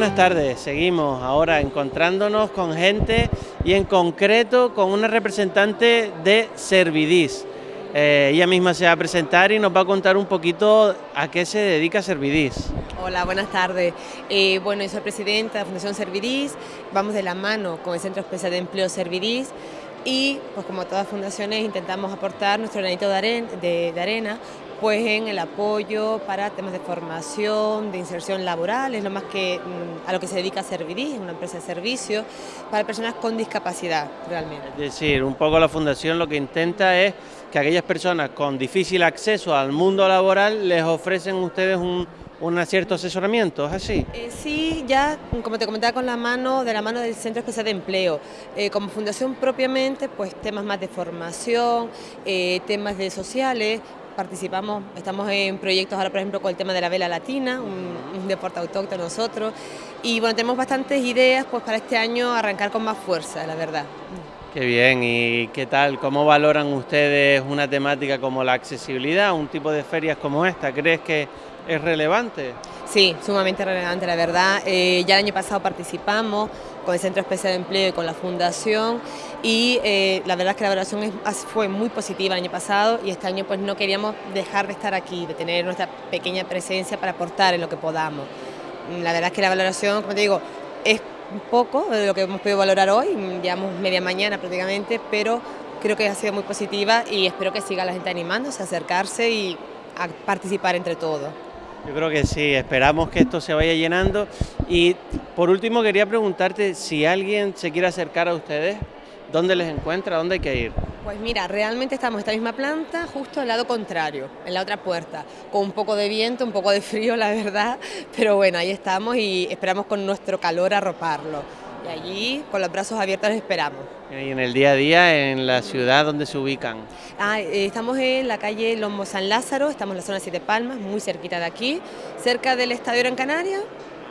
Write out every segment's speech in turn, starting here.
Buenas tardes, seguimos ahora encontrándonos con gente y en concreto con una representante de Servidis. Eh, ella misma se va a presentar y nos va a contar un poquito a qué se dedica Servidis. Hola, buenas tardes. Eh, bueno, yo soy presidenta de la Fundación Servidis, vamos de la mano con el Centro Especial de Empleo Servidis y pues como todas fundaciones intentamos aportar nuestro granito de, arena pues en el apoyo para temas de formación, de inserción laboral, es lo más que mm, a lo que se dedica Servidis, una empresa de servicio para personas con discapacidad realmente. Es decir, un poco la fundación lo que intenta es que aquellas personas con difícil acceso al mundo laboral les ofrecen ustedes un, un cierto asesoramiento, ¿es así? Eh, sí, ya como te comentaba con la mano, de la mano del Centro Especial de Empleo, eh, como fundación propiamente, pues temas más de formación, eh, temas de sociales, participamos, estamos en proyectos ahora por ejemplo con el tema de la vela latina, un, deporte autóctono nosotros, y bueno, tenemos bastantes ideas pues para este año arrancar con más fuerza, la verdad. Qué bien, ¿y qué tal? ¿Cómo valoran ustedes una temática como la accesibilidad, un tipo de ferias como esta? ¿Crees que es relevante. Sí, sumamente relevante, la verdad. Eh, ya el año pasado participamos con el Centro Especial de Empleo y con la Fundación y eh, la verdad es que la evaluación fue muy positiva el año pasado y este año pues no queríamos dejar de estar aquí, de tener nuestra pequeña presencia para aportar en lo que podamos. La verdad es que la valoración, como te digo, es poco de lo que hemos podido valorar hoy, llevamos media mañana prácticamente, pero creo que ha sido muy positiva y espero que siga la gente animándose, a acercarse y a participar entre todos. Yo creo que sí, esperamos que esto se vaya llenando. Y por último quería preguntarte si alguien se quiere acercar a ustedes, ¿dónde les encuentra? ¿Dónde hay que ir? Pues mira, realmente estamos en esta misma planta, justo al lado contrario, en la otra puerta, con un poco de viento, un poco de frío, la verdad, pero bueno, ahí estamos y esperamos con nuestro calor arroparlo. Y allí, con los brazos abiertos, esperamos. ¿Y en el día a día, en la ciudad, dónde se ubican? Ah, eh, estamos en la calle Lomo San Lázaro, estamos en la zona Siete Palmas, muy cerquita de aquí, cerca del Estadio Gran Canaria,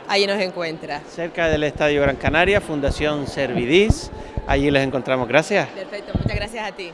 ahí nos encuentra. Cerca del Estadio Gran Canaria, Fundación Servidis, allí les encontramos. Gracias. Perfecto, muchas gracias a ti.